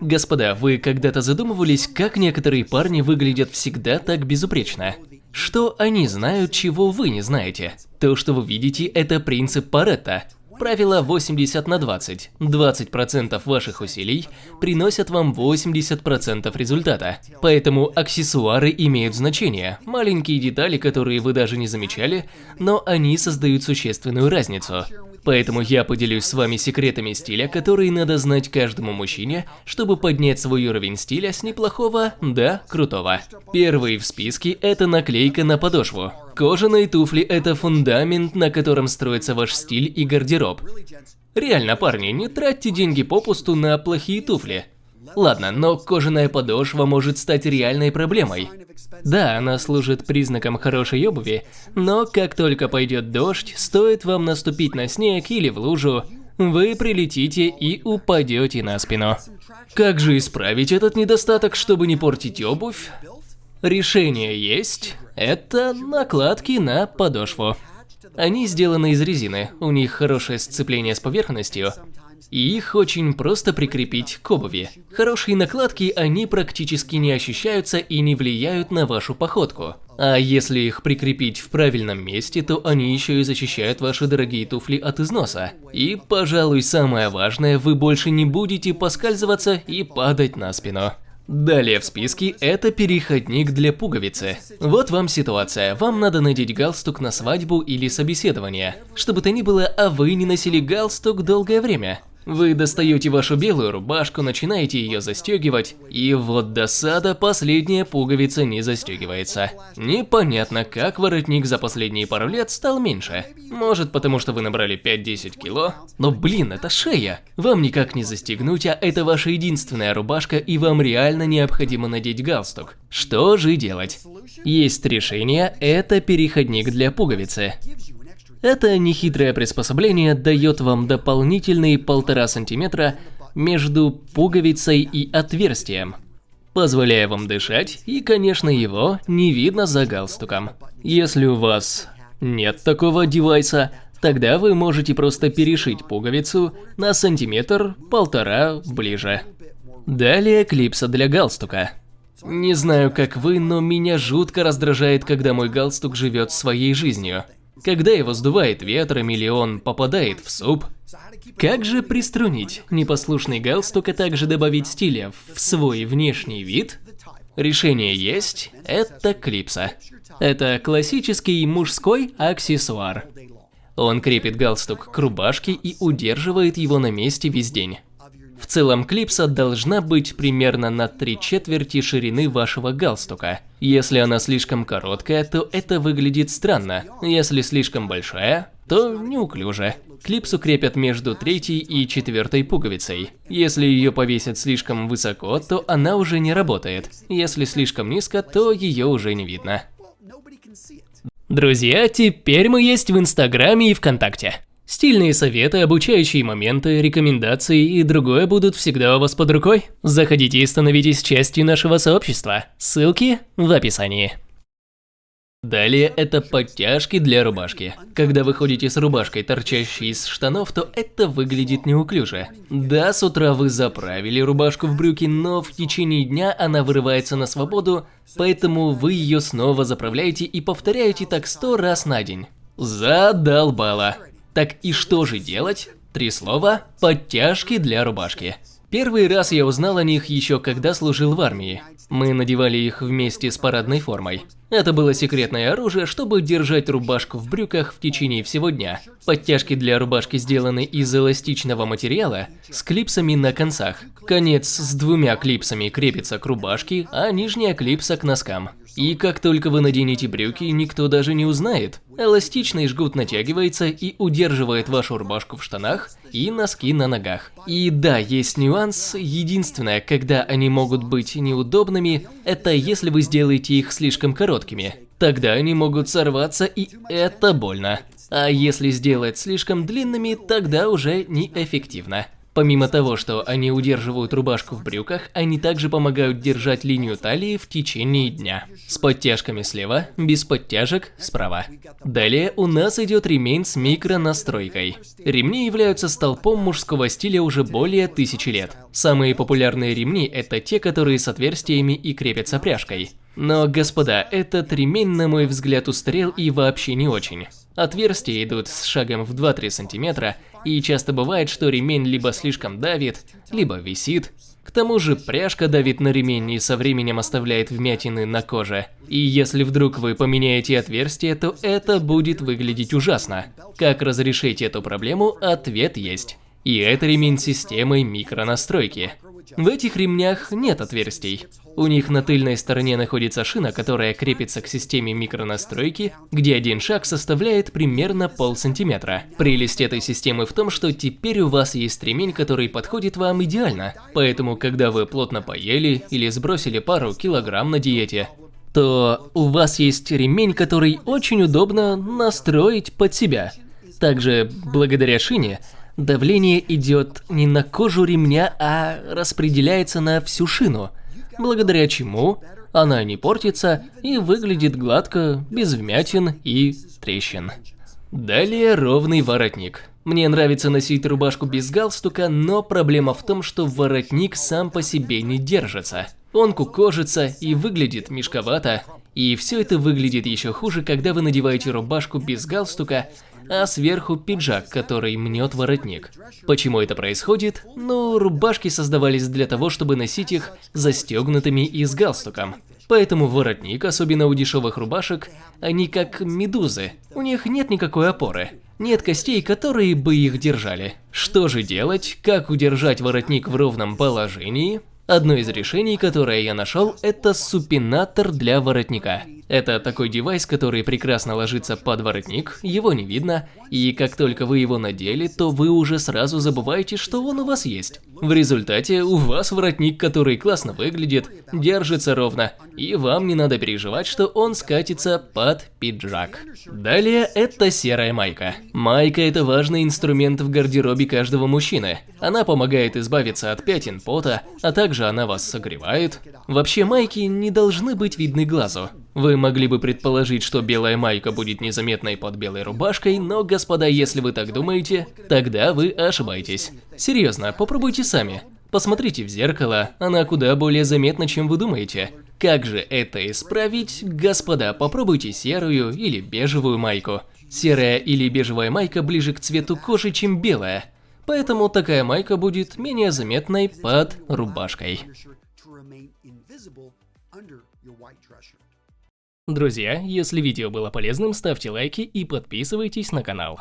Господа, вы когда-то задумывались, как некоторые парни выглядят всегда так безупречно? Что они знают, чего вы не знаете? То, что вы видите, это принцип Паретта. Правило 80 на 20. 20% ваших усилий приносят вам 80% результата. Поэтому аксессуары имеют значение. Маленькие детали, которые вы даже не замечали, но они создают существенную разницу. Поэтому я поделюсь с вами секретами стиля, которые надо знать каждому мужчине, чтобы поднять свой уровень стиля с неплохого до крутого. Первый в списке – это наклейка на подошву. Кожаные туфли – это фундамент, на котором строится ваш стиль и гардероб. Реально, парни, не тратьте деньги попусту на плохие туфли. Ладно, но кожаная подошва может стать реальной проблемой. Да, она служит признаком хорошей обуви, но как только пойдет дождь, стоит вам наступить на снег или в лужу, вы прилетите и упадете на спину. Как же исправить этот недостаток, чтобы не портить обувь? Решение есть. Это накладки на подошву. Они сделаны из резины, у них хорошее сцепление с поверхностью, и их очень просто прикрепить к обуви. Хорошие накладки, они практически не ощущаются и не влияют на вашу походку. А если их прикрепить в правильном месте, то они еще и защищают ваши дорогие туфли от износа. И, пожалуй, самое важное, вы больше не будете поскальзываться и падать на спину. Далее в списке это переходник для пуговицы. Вот вам ситуация. Вам надо надеть галстук на свадьбу или собеседование. Чтобы то ни было, а вы не носили галстук долгое время. Вы достаете вашу белую рубашку, начинаете ее застегивать, и вот досада, последняя пуговица не застегивается. Непонятно, как воротник за последние пару лет стал меньше. Может потому, что вы набрали 5-10 кило? Но блин, это шея. Вам никак не застегнуть, а это ваша единственная рубашка, и вам реально необходимо надеть галстук. Что же делать? Есть решение, это переходник для пуговицы. Это нехитрое приспособление дает вам дополнительные полтора сантиметра между пуговицей и отверстием, позволяя вам дышать, и, конечно, его не видно за галстуком. Если у вас нет такого девайса, тогда вы можете просто перешить пуговицу на сантиметр-полтора ближе. Далее клипса для галстука. Не знаю, как вы, но меня жутко раздражает, когда мой галстук живет своей жизнью. Когда его сдувает ветром или он попадает в суп. Как же приструнить непослушный галстук, а также добавить стиля в свой внешний вид? Решение есть, это клипса. Это классический мужской аксессуар. Он крепит галстук к рубашке и удерживает его на месте весь день. В целом клипса должна быть примерно на три четверти ширины вашего галстука. Если она слишком короткая, то это выглядит странно. Если слишком большая, то неуклюже. Клипсу крепят между третьей и четвертой пуговицей. Если ее повесят слишком высоко, то она уже не работает. Если слишком низко, то ее уже не видно. Друзья, теперь мы есть в Инстаграме и ВКонтакте. Стильные советы, обучающие моменты, рекомендации и другое будут всегда у вас под рукой. Заходите и становитесь частью нашего сообщества. Ссылки в описании. Далее это подтяжки для рубашки. Когда вы ходите с рубашкой, торчащей из штанов, то это выглядит неуклюже. Да, с утра вы заправили рубашку в брюки, но в течение дня она вырывается на свободу, поэтому вы ее снова заправляете и повторяете так сто раз на день. Задолбало. Так и что же делать? Три слова – подтяжки для рубашки. Первый раз я узнал о них еще когда служил в армии. Мы надевали их вместе с парадной формой. Это было секретное оружие, чтобы держать рубашку в брюках в течение всего дня. Подтяжки для рубашки сделаны из эластичного материала с клипсами на концах. Конец с двумя клипсами крепится к рубашке, а нижняя клипса к носкам. И как только вы наденете брюки, никто даже не узнает. Эластичный жгут натягивается и удерживает вашу рубашку в штанах и носки на ногах. И да, есть нюанс. Единственное, когда они могут быть неудобными, это если вы сделаете их слишком короткими. Тогда они могут сорваться и это больно. А если сделать слишком длинными, тогда уже неэффективно. Помимо того, что они удерживают рубашку в брюках, они также помогают держать линию талии в течение дня. С подтяжками слева, без подтяжек справа. Далее у нас идет ремень с микронастройкой. Ремни являются столпом мужского стиля уже более тысячи лет. Самые популярные ремни это те, которые с отверстиями и крепятся пряжкой. Но, господа, этот ремень, на мой взгляд, устарел и вообще не очень. Отверстия идут с шагом в 2-3 сантиметра, и часто бывает, что ремень либо слишком давит, либо висит. К тому же пряжка давит на ремень и со временем оставляет вмятины на коже. И если вдруг вы поменяете отверстие, то это будет выглядеть ужасно. Как разрешить эту проблему? Ответ есть. И это ремень системой микронастройки. В этих ремнях нет отверстий. У них на тыльной стороне находится шина, которая крепится к системе микронастройки, где один шаг составляет примерно полсантиметра. Прелесть этой системы в том, что теперь у вас есть ремень, который подходит вам идеально. Поэтому, когда вы плотно поели или сбросили пару килограмм на диете, то у вас есть ремень, который очень удобно настроить под себя. Также, благодаря шине, давление идет не на кожу ремня, а распределяется на всю шину, благодаря чему она не портится и выглядит гладко, без вмятин и трещин. Далее ровный воротник. Мне нравится носить рубашку без галстука, но проблема в том, что воротник сам по себе не держится. Он кукожится и выглядит мешковато, и все это выглядит еще хуже, когда вы надеваете рубашку без галстука, а сверху пиджак, который мнет воротник. Почему это происходит? Ну, рубашки создавались для того, чтобы носить их застегнутыми и с галстуком. Поэтому воротник, особенно у дешевых рубашек, они как медузы, у них нет никакой опоры. Нет костей, которые бы их держали. Что же делать? Как удержать воротник в ровном положении? Одно из решений, которое я нашел, это супинатор для воротника. Это такой девайс, который прекрасно ложится под воротник, его не видно, и как только вы его надели, то вы уже сразу забываете, что он у вас есть. В результате у вас воротник, который классно выглядит, держится ровно, и вам не надо переживать, что он скатится под пиджак. Далее это серая майка. Майка это важный инструмент в гардеробе каждого мужчины. Она помогает избавиться от пятен пота, а также она вас согревает. Вообще майки не должны быть видны глазу. Вы могли бы предположить, что белая майка будет незаметной под белой рубашкой, но, господа, если вы так думаете, тогда вы ошибаетесь. Серьезно, попробуйте сами. Посмотрите в зеркало, она куда более заметна, чем вы думаете. Как же это исправить? Господа, попробуйте серую или бежевую майку. Серая или бежевая майка ближе к цвету кожи, чем белая. Поэтому такая майка будет менее заметной под рубашкой. Друзья, если видео было полезным, ставьте лайки и подписывайтесь на канал.